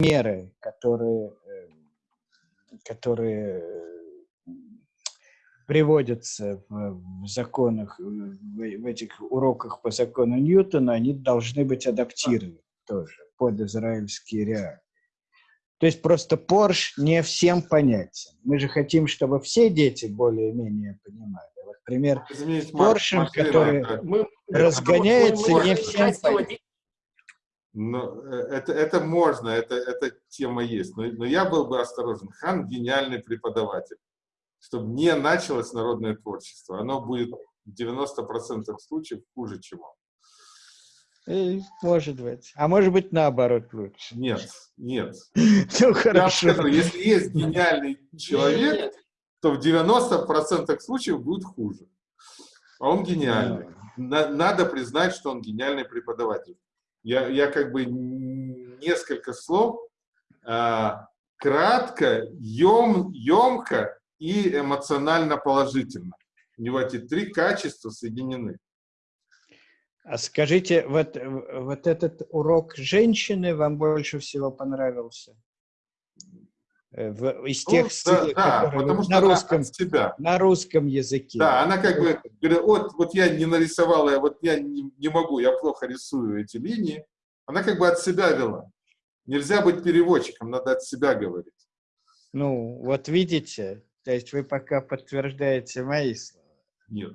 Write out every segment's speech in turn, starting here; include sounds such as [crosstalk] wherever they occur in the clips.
меры, которые, э, которые э, приводятся в, в законах, в, в этих уроках по закону Ньютона, они должны быть адаптированы тоже под израильские реалии. То есть просто Порш не всем понятен. Мы же хотим, чтобы все дети более-менее понимали. Вот пример Поршем, который мы, разгоняется, мы, мы, не всем понятен. Но э, это, это можно, это, эта тема есть. Но, но я был бы осторожен. Хан – гениальный преподаватель. Чтобы не началось народное творчество. Оно будет в 90% случаев хуже, чем он. Э, может быть. А может быть, наоборот лучше. Нет, нет. [laughs] Ну, хорошо. Скажу, если есть гениальный [laughs] человек, то в 90% случаев будет хуже. А он гениальный. Надо признать, что он гениальный преподаватель. Я, я как бы несколько слов, а, кратко, ем, емко и эмоционально положительно. У него эти три качества соединены. А скажите, вот, вот этот урок женщины вам больше всего понравился? Э, в, из ну, тех ну, стилей, да, которые потому что на русском, себя. на русском языке. Да, она как бы говорит, вот, вот я не нарисовала, я вот я не, не могу, я плохо рисую эти линии. Она как бы от себя вела. Нельзя быть переводчиком, надо от себя говорить. Ну, вот видите, то есть вы пока подтверждаете мои слова. Нет,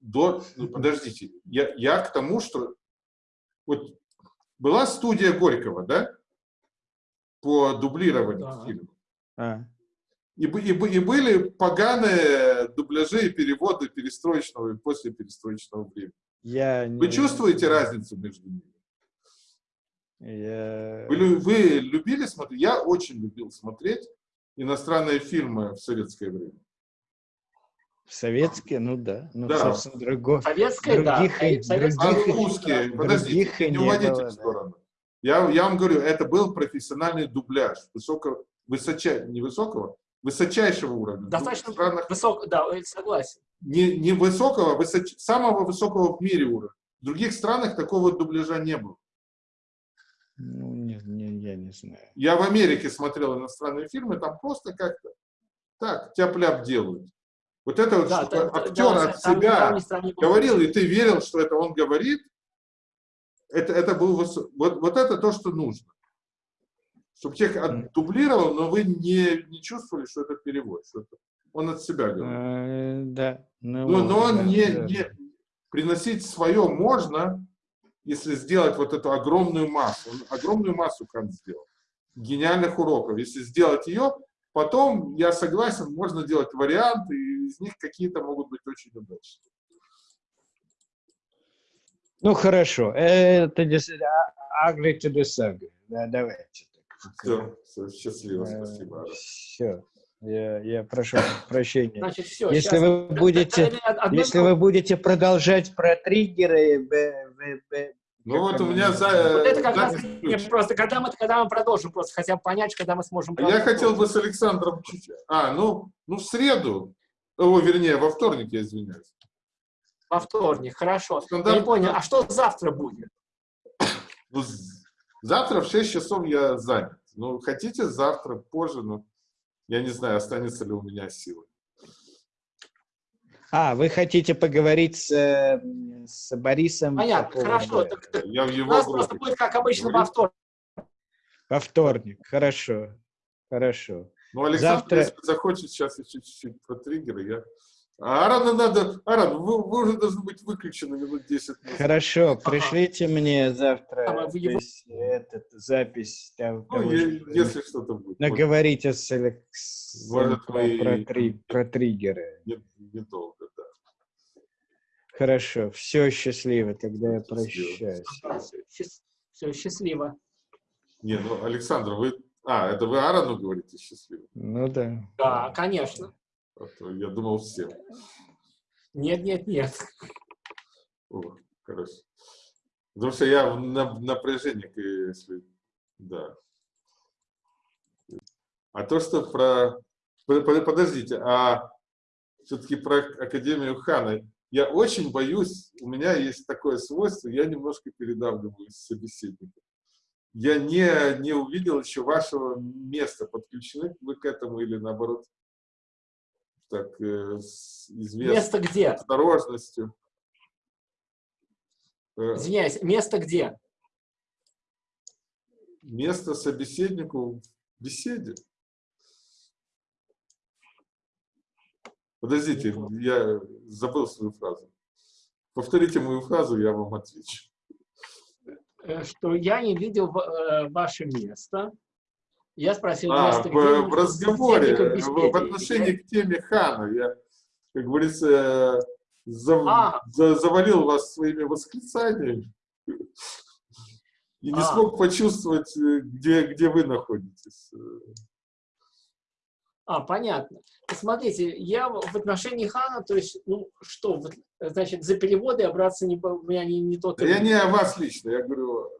до, ну, подождите, я, я к тому, что вот была студия Горького, да, по дублированию да. фильма. А. И, и, и были поганые дубляжи и переводы перестроечного и после перестроечного времени. Я Вы не... чувствуете разницу между ними? Я... Вы, вы любили смотреть? Я очень любил смотреть иностранные фильмы в советское время. Советские, ну да. Ну, да. собственно, другого. Советские, других, да. И, других, а русские, подождите, не уводите было, в сторону. Да. Я, я вам говорю, это был профессиональный дубляж высокого, высоча, не высокого, высочайшего уровня. Достаточно странах, высокого, да, согласен. Не, не высокого, высоч, самого высокого в мире уровня. В других странах такого дубляжа не было. Ну, не, не, я не знаю. Я в Америке смотрел иностранные фильмы, там просто как-то так, тяп-ляп делают. Вот это вот, да, что актер да, от там, себя там, там говорил, и ты верил, что это он говорит, это, это был, вот, вот это то, что нужно. Чтобы тех отдублировал, но вы не, не чувствовали, что это перевод, что это он от себя говорит. А, да. Ну, но, но он да, не, да. не приносить свое можно, если сделать вот эту огромную массу. Он огромную массу Кант сделал. Гениальных уроков. Если сделать ее, потом, я согласен, можно делать варианты, и из них какие-то могут быть очень удачные. Ну, хорошо. Это agree to. Да, давайте. Все, все, счастливо, э, спасибо. Все. Я, я прошу прощения. Значит, все, если вы будете, если вы будете продолжать про триггеры, б, б, б, ну вот у меня за... Вот это как раз, нет, просто когда мы, когда мы продолжим, просто хотя бы понять, когда мы сможем... Я хотел бы с Александром чуть... А, ну, ну в среду, о, вернее, во вторник, я извиняюсь. Во вторник, хорошо. Стандарт... Я не понял, а что завтра будет? Завтра в 6 часов я занят. Ну, хотите завтра, позже, но я не знаю, останется ли у меня силы. А, вы хотите поговорить с, с Борисом? Понятно, по хорошо. Так, так, я в его у нас группе. просто будет, как обычно, во вторник. Во вторник, хорошо, хорошо. Ну, Александр, Завтра... если захочет, сейчас я чуть-чуть про триггеры, я... А Арана надо... Аран, вы, вы уже должны быть выключены минут 10. Минут. Хорошо, пришлите ага. мне завтра а, его... этот, запись. Там, ну, того, я, что если что-то будет. Наговорите с Алекс... Может, про, вы... про, три, про триггеры. Недолго, да. Хорошо, все счастливо, тогда я прощаюсь. Все, счастливо. Не, ну, Александр, вы... А, это вы Арану говорите счастливо? Ну да. Да, конечно. А я думал всем. Нет, нет, нет. О, хорошо. Потому что я на напряжении, если... Да. А то, что про... Подождите, а все-таки про Академию Хана. Я очень боюсь, у меня есть такое свойство, я немножко передавливаю собеседника. я не, не увидел еще вашего места. Подключены вы к этому или наоборот? Так, э, с известной Место где? осторожностью. Э, Извиняюсь, место где? место собеседнику в беседе. Подождите, я забыл свою фразу. Повторите мою фразу, я вам отвечу. Э, Что я не видел ваше место. Я спросил А, в, где. в разговоре, в отношении к теме Хана, я, как говорится, за- А. за- завалил вас своими восклицаниями и не А. смог почувствовать, э, где, где вы находитесь. А, понятно. Смотрите, я в отношении Хана, то есть, ну что, значит, за переводы я браться не, у меня не, не тот. Я не о вас лично, я говорю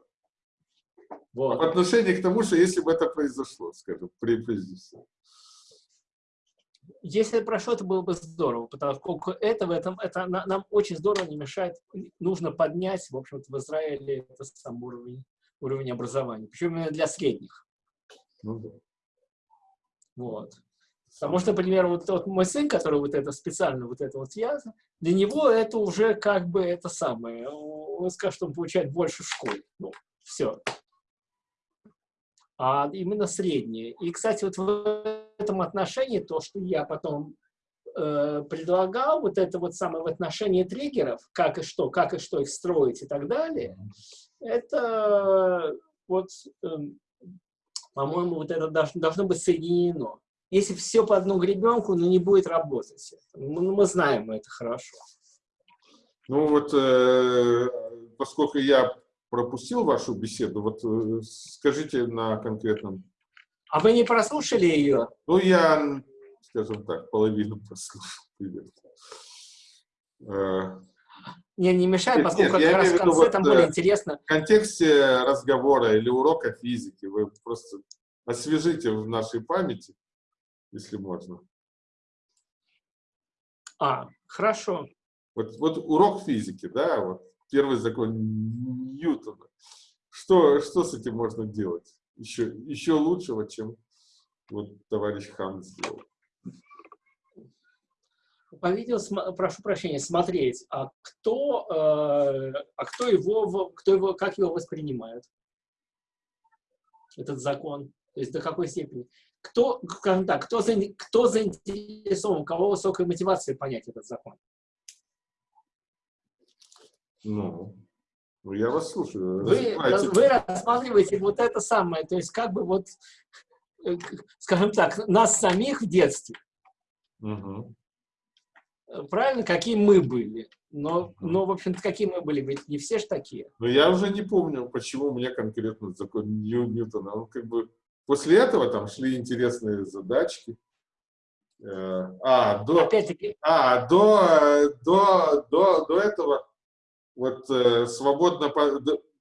Вот. в отношении к тому, что если бы это произошло, скажем, при всего. Если это прошло, это было бы здорово, потому что это, в этом, это на- нам очень здорово не мешает. Нужно поднять, в общем-то, в Израиле это сам уровень, уровень образования. Причем именно для средних. Ну, да. Вот. Потому что, например, вот, вот мой сын, который вот это специально вот это вот я, для него это уже как бы это самое. Он скажет, что он получает больше в школе. Ну, все. А именно средние. И, кстати, вот в этом отношении то, что я потом э, предлагал, вот это вот самое в отношении триггеров, как и что, как и что их строить и так далее, это вот, эм, по-моему, вот это должно, должно быть соединено. Если все по одну гребенку, ну не будет работать. Мы, мы знаем это хорошо. Ну вот, э, поскольку я пропустил вашу беседу, вот э, скажите на конкретном. А вы не прослушали ее? Ну, я, скажем так, половину [laughs] прослушал. Э, Не, не мешает, Нет, поскольку нет, как раз в виду конце вот, там э, более интересно. В контексте разговора или урока физики вы просто освежите в нашей памяти, если можно. А, хорошо. Вот, вот урок физики, да, вот первый закон Ньютона. Что, что с этим можно делать? Еще, еще лучшего, чем вот товарищ Хан сделал. По видео, прошу прощения, смотреть, а кто, э, а кто его, кто его, как его воспринимает, этот закон, то есть до какой степени. Кто, так, кто, кто заинтересован, у кого высокая мотивация понять этот закон? Ну, ну я вас слушаю. Вы, вы рассматриваете вот это самое, то есть как бы вот, э, скажем так, нас самих в детстве, э, правильно, какие мы были. Но, но в общем-то, какие мы были, ведь не все ж такие. Но я уже не помню, почему мне конкретно закон Нью- Ньютона. Он как бы после этого там шли интересные задачки. Э, А, до, а, до, э, до, до, до этого вот э, свободно па-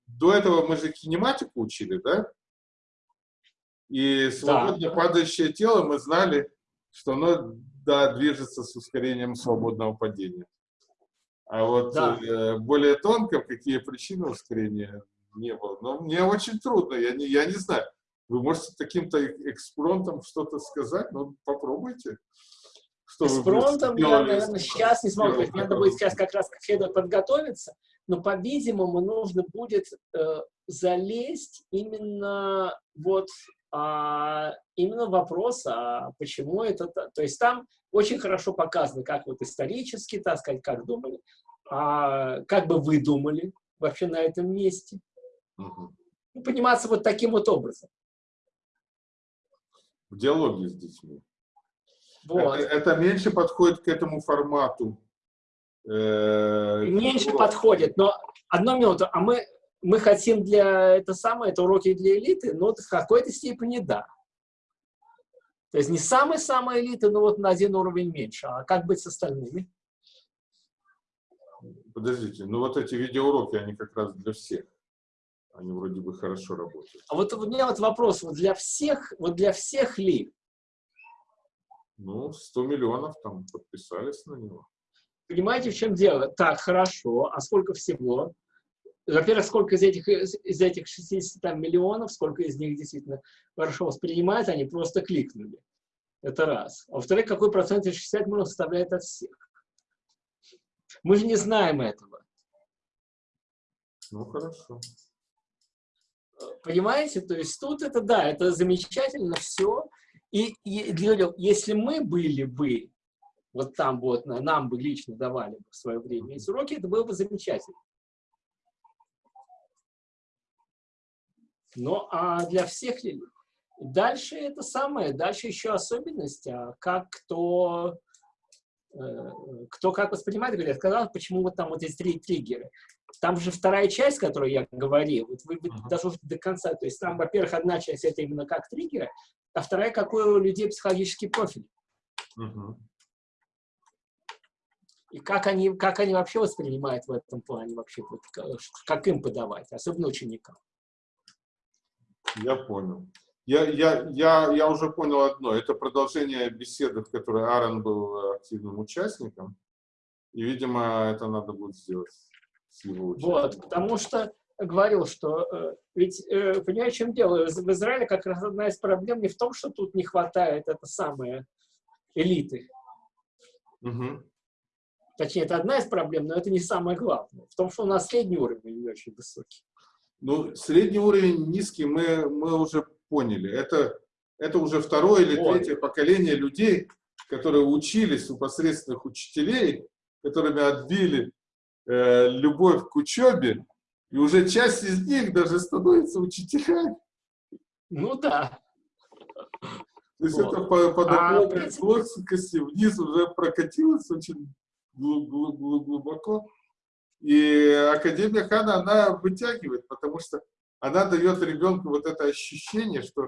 до, этого мы же кинематику учили, да? И свободно падающее тело мы знали, что оно да, движется с ускорением свободного падения. А вот Да. э, более тонко, какие причины ускорения не было. Но мне очень трудно, я не, я не знаю. Вы можете таким-то э- экспромтом что-то сказать? Ну, попробуйте. Что фронтом я, наверное, сейчас не смогу. Надо будет сейчас как раз как следует подготовиться. Но, по-видимому, нужно будет э, залезть именно вот а, именно вопрос, а почему это... та- То есть там очень хорошо показано, как вот исторически, так сказать, как думали, а как бы вы думали вообще на этом месте. Мгм. Ну, пониматься вот таким вот образом. В диалоге с детьми. Вот. Это, это меньше подходит к этому формату. Э, меньше подходит, но одну минуту, а мы, мы хотим для это самое, это уроки для элиты, но в какой-то степени да. То есть не самая-самая элита, но вот на один уровень меньше. А как быть с остальными? Подождите, ну вот эти видеоуроки, они как раз для всех. Они вроде бы хорошо работают. А вот у меня вот вопрос, вот для всех, вот для всех ли? Ну, 100 миллионов там подписались на него. Понимаете, в чем дело? Так, хорошо, а сколько всего? во-первых, сколько из этих, из этих 60 там, миллионов, сколько из них действительно хорошо воспринимают, они просто кликнули. Это раз. А во-вторых, какой процент из 60 миллионов составляет от всех? Мы же не знаем этого. Ну, хорошо. Понимаете? То есть тут это, да, это замечательно все. И, и если мы были бы, вот там вот, нам бы лично давали в свое время эти уроки, это было бы замечательно. Ну, а для всех ли? Дальше это самое, дальше еще особенность, а как кто, э, кто как воспринимает, говорят, сказал, почему вот там вот эти три триггеры. Там же вторая часть, которую я говорил, вот вы, вы uh -huh. даже до конца, то есть там, во-первых, одна часть это именно как триггеры, а вторая, какой у людей психологический профиль. Uh -huh. И как они, как они вообще воспринимают в этом плане, вообще, вот, как им подавать, особенно ученикам. Я понял. Я, я, я, я уже понял одно. Это продолжение беседы, в которой Аарон был активным участником. И, видимо, это надо будет сделать с его участием. Вот, потому что говорил, что э, ведь, э, понимаете, в чем дело? В Израиле как раз одна из проблем не в том, что тут не хватает это самое элиты. Угу. Точнее, это одна из проблем, но это не самое главное. В том, что у нас средний уровень не очень высокий. Ну, средний уровень низкий, мы, мы уже поняли. Это, это уже второе или Ой. третье поколение людей, которые учились у посредственных учителей, которыми отбили э, любовь к учебе, и уже часть из них даже становится учителями. Ну да. То есть вот. это по, по а, плоскости вниз уже прокатилось очень глубоко. И Академия Хана, она вытягивает, потому что она дает ребенку вот это ощущение, что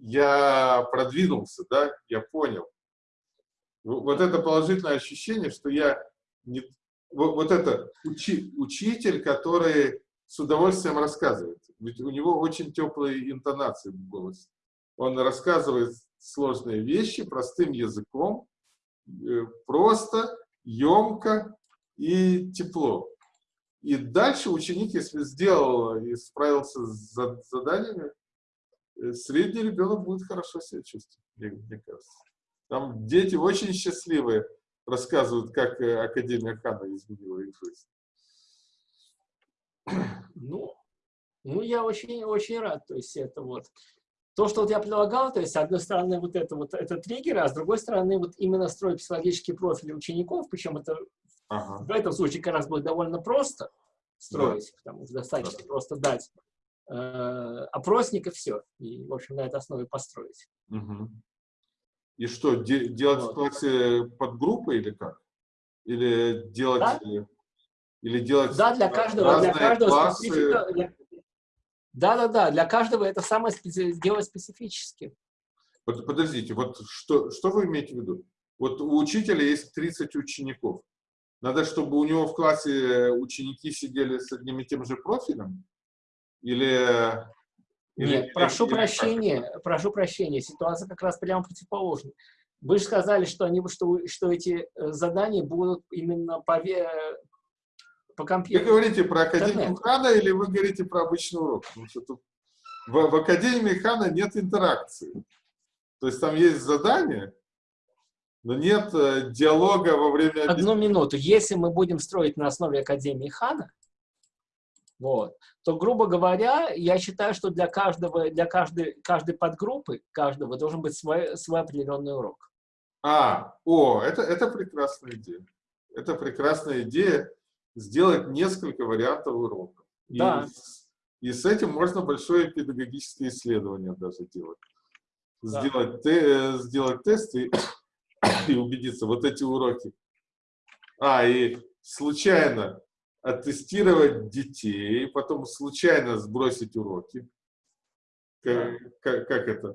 я продвинулся, да, я понял. Вот это положительное ощущение, что я не... Вот это учи, учитель, который с удовольствием рассказывает. Ведь у него очень теплые интонации в голосе. Он рассказывает сложные вещи простым языком, э, просто, емко и тепло. И дальше ученик, если сделал и справился с заданиями, э, средний ребенок будет хорошо себя чувствовать, мне, мне кажется. Там дети очень счастливые рассказывают, как э, Академия Хана изменила их жизнь. Ну, ну я очень, очень рад. То есть это вот то, что вот я предлагал, то есть, с одной стороны, вот это вот это триггеры, а с другой стороны, вот именно строить психологические профили учеников, причем это Ага. В этом случае как раз будет довольно просто строить, да. потому что достаточно да. просто дать э, опросник и все. И, в общем, на этой основе построить. Угу. И что, де делать вот. в классе подгруппы или как? Или делать... Да? Или делать да, для каждого, для каждого классы... специфика. Для... Да, да, да, для каждого это самое специ... сделать специфически. Подождите, вот что, что вы имеете в виду? Вот у учителя есть 30 учеников. Надо, чтобы у него в классе ученики сидели с одним и тем же профилем? Или... Нет, или, прошу или, прощения, или... прошу прощения, ситуация как раз прямо противоположная. Вы же сказали, что, они, что, что эти э, задания будут именно по, по компьютеру. Вы говорите про Академию Хана или вы говорите про обычный урок? Потому что тут в, в Академии Хана нет интеракции. То есть там есть задание, но нет э, диалога во время... Одну минуту. Если мы будем строить на основе Академии Хана, вот, то, грубо говоря, я считаю, что для каждого, для каждой, каждой подгруппы, каждого должен быть свой, свой определенный урок. А, о, это, это прекрасная идея. Это прекрасная идея сделать несколько вариантов уроков. Да. И, и с этим можно большое педагогическое исследование даже делать. Да. Сделать, те, сделать тесты и убедиться, вот эти уроки. А, и случайно оттестировать детей, потом случайно сбросить уроки. Как, как, как это?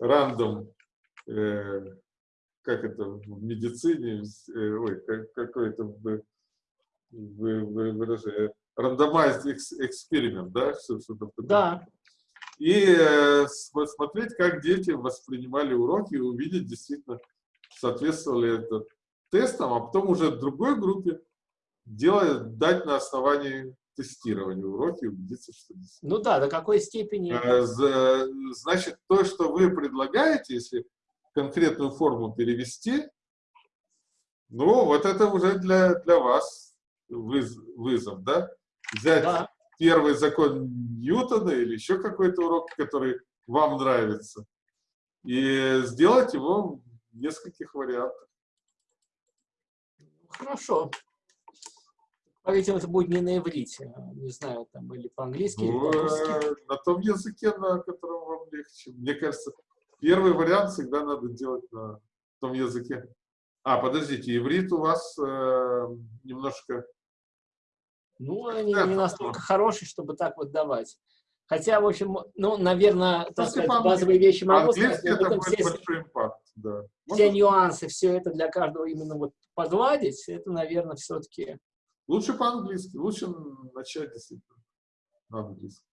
Рандом, э, как это в медицине, э, ой, как, какой-то выражение, рандомайзд эксперимент, да? Да. И э, смотреть, как дети воспринимали уроки, и увидеть действительно, соответствовали это тестам, а потом уже в другой группе делать, дать на основании тестирование уроки и убедиться, что действительно. Ну да, до какой степени... Э, за- Значит, то, что вы предлагаете, если конкретную форму перевести, ну, вот это уже для, для вас выз- вызов, да? Взять Да. первый закон Ньютона или еще какой-то урок, который вам нравится, и сделать его в нескольких вариантах. Хорошо. По-видимому, это будет не на иврите, а, не знаю, там, или по-английски, или Ну, по-русски. э, на том языке, на котором вам легче. Мне кажется, первый вариант всегда надо делать на том языке. А, подождите, иврит у вас э, немножко... Ну, они не настолько хорошие, чтобы так вот давать. Хотя, в общем, ну, наверное, так Просто сказать, по-английски- базовые вещи могу сказать, По-английски это будет все, большой импакт, да. все Можно- нюансы, все это для каждого именно вот погладить, это, наверное, все-таки... Лучше по-английски, лучше начать действительно на английском.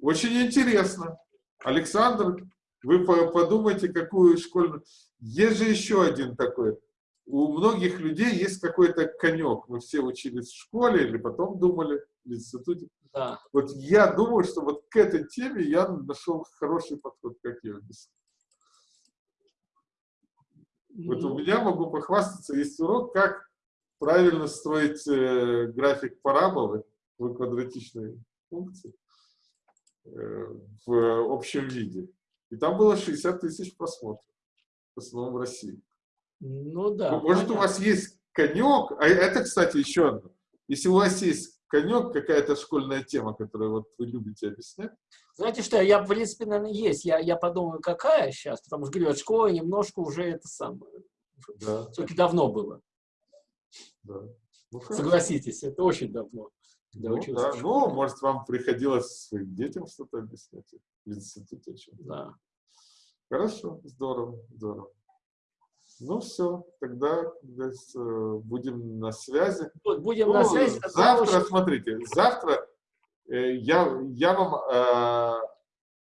Очень интересно. Александр, вы по- подумайте, какую школьную... Есть же еще один такой. У многих людей есть какой-то конек. Мы все учились в школе или потом думали в институте. Да. Вот я думаю, что вот к этой теме я нашел хороший подход, как я объяснил. Вот у меня могу похвастаться, есть урок, как правильно строить э, график параболы в квадратичной функции э, в общем виде. И там было 60 тысяч просмотров, в основном в России. Ну да. Ну, Может, у понятно. вас есть конек, а это, кстати, еще одно. Если у вас есть конек, какая-то школьная тема, которую вот вы любите объяснять, Знаете что, я, в принципе, наверное, есть. Я, я подумаю, какая сейчас, потому что, говорю, от школы немножко уже это самое. да, Все-таки давно было. да. Ну. Согласитесь, это очень давно. Ну, да. ну, может, вам приходилось своим детям что-то объяснять в институте. Да. Хорошо, здорово, здорово. Ну все, тогда как говорится, будем на связи. Вот, будем Ну, на связи. завтра, очень- смотрите, завтра э, я, я вам э,